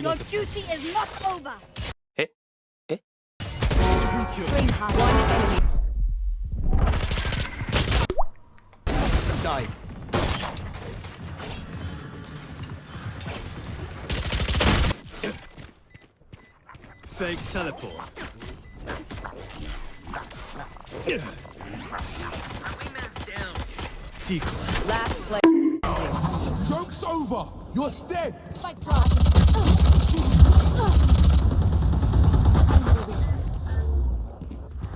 Your duty is not over. Eh? Eh? One enemy. Die. Fake teleport. Decoy. Last play. Joke's over! You're dead! Spike drop.